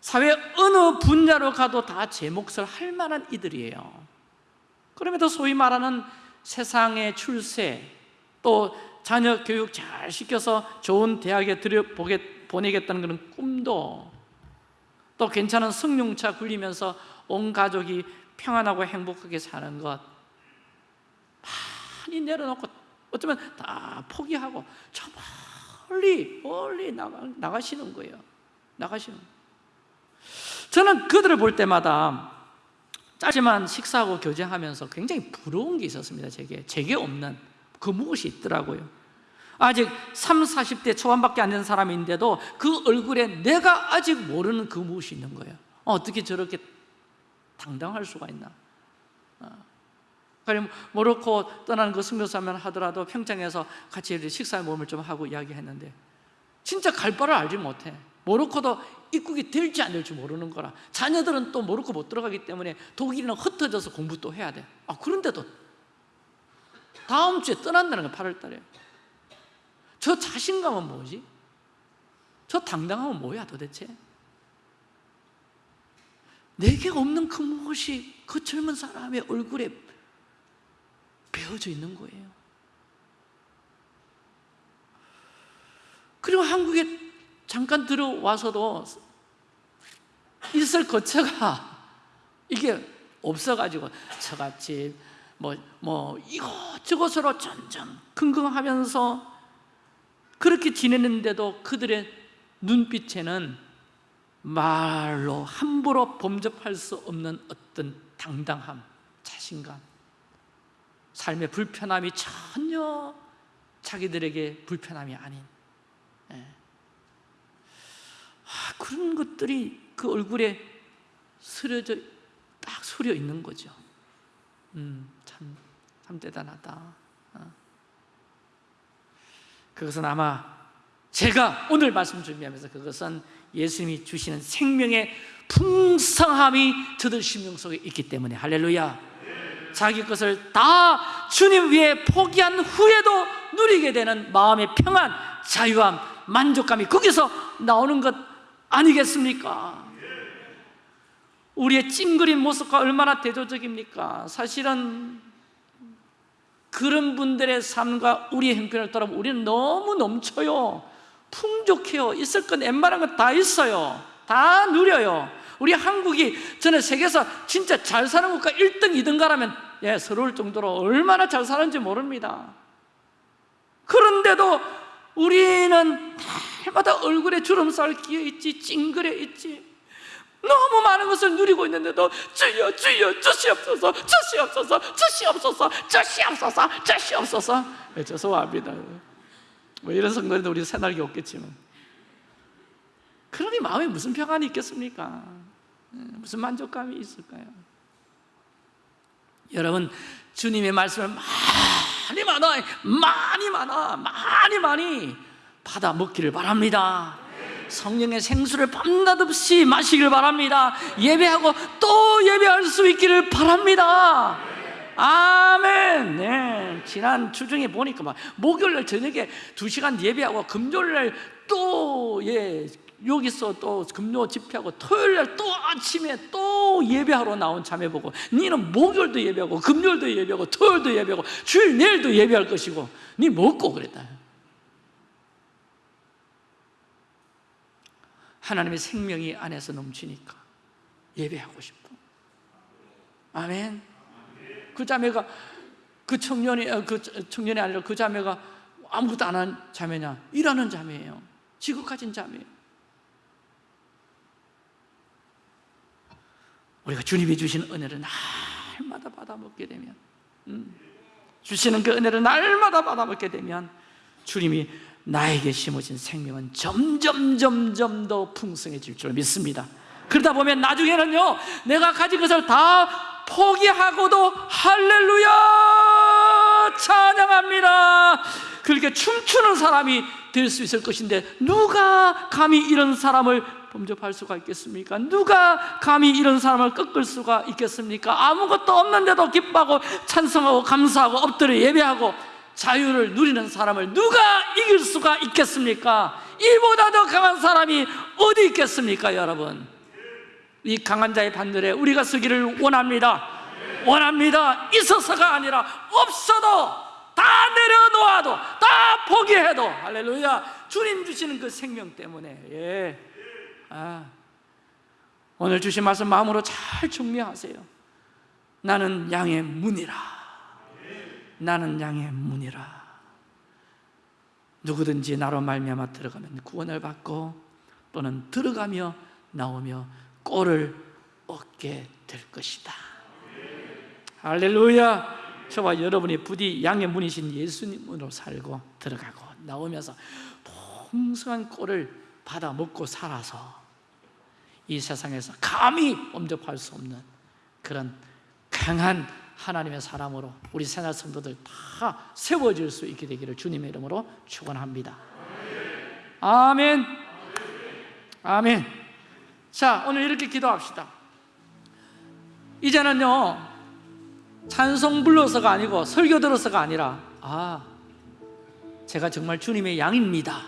사회 어느 분야로 가도 다 제 몫을 할 만한 이들이에요. 그럼에도 소위 말하는 세상의 출세 또 자녀 교육 잘 시켜서 좋은 대학에 들여보게, 보내겠다는 그런 꿈도 또 괜찮은 승용차 굴리면서 온 가족이 평안하고 행복하게 사는 것 많이 내려놓고 어쩌면 다 포기하고 저 멀리 멀리 나가, 나가시는 거예요. 나가시는. 저는 그들을 볼 때마다 짧지만 식사하고 교제하면서 굉장히 부러운 게 있었습니다 제게. 제게 없는 그 무엇이 있더라고요. 아직 3, 40대 초반밖에 안 된 사람인데도 그 얼굴에 내가 아직 모르는 그 무엇이 있는 거예요. 어떻게 저렇게 당당할 수가 있나 그럼 모로코 떠나는 그 승려사면 하더라도 평창에서 같이 식사 모임을 좀 하고 이야기했는데 진짜 갈 바를 알지 못해 모로코도 입국이 될지 안 될지 모르는 거라 자녀들은 또 모로코 못 들어가기 때문에 독일이는 흩어져서 공부 또 해야 돼 아, 그런데도 다음 주에 떠난다는 거 8월 달에 저 자신감은 뭐지? 저 당당함은 뭐야 도대체? 내게 없는 그 무엇이 그 젊은 사람의 얼굴에 배어져 있는 거예요. 그리고 한국에 잠깐 들어와서도 있을 거처가 이게 없어가지고 처갓집 뭐, 뭐 이것저것으로 점점 긍긍하면서 그렇게 지내는데도 그들의 눈빛에는 말로 함부로 범접할 수 없는 어떤 당당함, 자신감 삶의 불편함이 전혀 자기들에게 불편함이 아닌. 예. 아, 그런 것들이 그 얼굴에 스려져 딱 서려 있는 거죠. 음, 참, 참 대단하다. 어. 그것은 아마 제가 오늘 말씀 준비하면서 그것은 예수님이 주시는 생명의 풍성함이 저들 심령 속에 있기 때문에. 할렐루야 자기 것을 다 주님 위에 포기한 후에도 누리게 되는 마음의 평안, 자유함, 만족감이 거기서 나오는 것 아니겠습니까? 우리의 찡그린 모습과 얼마나 대조적입니까? 사실은 그런 분들의 삶과 우리의 형편을 따라보면 우리는 너무 넘쳐요 풍족해요 있을 건 웬만한 건 다 있어요 다 누려요 우리 한국이 저는 세계에서 진짜 잘 사는 국가 1등, 2등가라면 예, 서러울 정도로 얼마나 잘 사는지 모릅니다. 그런데도 우리는 날마다 얼굴에 주름살 끼어 있지 찡그려 있지. 너무 많은 것을 누리고 있는데도 주여 주여 주시옵소서 주시옵소서 주시옵소서 주시옵소서 주시옵소서. 네, 죄송합니다. 뭐 이런 성도인데 우리 새날개 없겠지만. 그러니 마음에 무슨 평안이 있겠습니까? 네, 무슨 만족감이 있을까요? 여러분 주님의 말씀을 많이 많아 많이 많아 많이 많이 받아 먹기를 바랍니다 성령의 생수를 밤낮 없이 마시길 바랍니다 예배하고 또 예배할 수 있기를 바랍니다 아멘 네. 지난 주중에 보니까 막 목요일날 저녁에 두시간 예배하고 금요일날 또 예, 여기서 또 금요 집회하고 토요일 날 또 아침에 또 예배하러 나온 자매 보고 니는 목요일도 예배하고 금요일도 예배하고 토요일도 예배하고 주일 내일도 예배할 것이고 니 먹고 그랬다. 하나님의 생명이 안에서 넘치니까 예배하고 싶어. 아멘. 그 자매가 그 청년이 어, 그 청년이 아니라 그 자매가 아무것도 안 한 자매냐? 일하는 자매예요. 지극하신 자매예요 우리가 주님이 주신 은혜를 날마다 받아먹게 되면 음, 주시는 그 은혜를 날마다 받아먹게 되면 주님이 나에게 심어진 생명은 점점 점점 더 풍성해질 줄 믿습니다. 그러다 보면 나중에는요 내가 가진 것을 다 포기하고도 할렐루야! 찬양합니다! 그렇게 춤추는 사람이 될 수 있을 것인데 누가 감히 이런 사람을 범접할 수가 있겠습니까? 누가 감히 이런 사람을 꺾을 수가 있겠습니까? 아무것도 없는데도 기뻐하고 찬성하고 감사하고 엎드려 예배하고 자유를 누리는 사람을 누가 이길 수가 있겠습니까? 이보다 더 강한 사람이 어디 있겠습니까, 여러분? 이 강한 자의 반열에 우리가 서기를 원합니다. 원합니다. 있어서가 아니라 없어도 다 내려놓아도 다 포기해도 할렐루야 주님 주시는 그 생명 때문에 예. 아, 오늘 주신 말씀 마음으로 잘 정리하세요. 나는 양의 문이라. 나는 양의 문이라. 누구든지 나로 말미암아 들어가면 구원을 받고 또는 들어가며 나오며 꼴을 얻게 될 것이다. 할렐루야. 저와 여러분이 부디 양의 문이신 예수님으로 살고 들어가고 나오면서 풍성한 꼴을 받아 먹고 살아서 이 세상에서 감히 범접할 수 없는 그런 강한 하나님의 사람으로 우리 새날 성도들 다 세워질 수 있게 되기를 주님의 이름으로 축원합니다. 아멘. 아멘. 자, 오늘 이렇게 기도합시다. 이제는요, 찬송 불러서가 아니고 설교 들어서가 아니라, 아, 제가 정말 주님의 양입니다.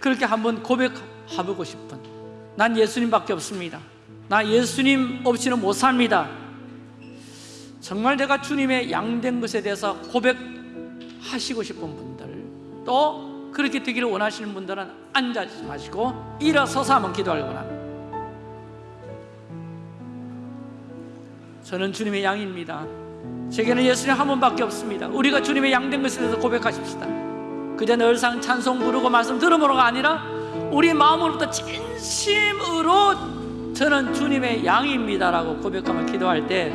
그렇게 한번 고백해보고 싶은, 난 예수님밖에 없습니다. 나 예수님 없이는 못 삽니다. 정말 내가 주님의 양된 것에 대해서 고백하시고 싶은 분들, 또 그렇게 되기를 원하시는 분들은 앉아 마시고 일어서서 한번 기도하려고 합니다. 저는 주님의 양입니다. 제게는 예수님 한 분밖에 없습니다. 우리가 주님의 양된 것에 대해서 고백하십시다. 그저 늘상 찬송 부르고 말씀 들음으로가 아니라 우리 마음으로부터 진심으로 저는 주님의 양입니다라고 고백하며 기도할 때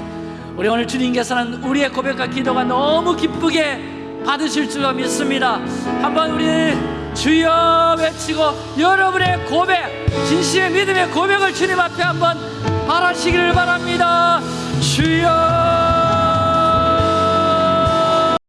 우리 오늘 주님께서는 우리의 고백과 기도가 너무 기쁘게 받으실 줄 믿습니다. 한번 우리 주여 외치고 여러분의 고백, 진심의 믿음의 고백을 주님 앞에 한번 바라시기를 바랍니다. 주여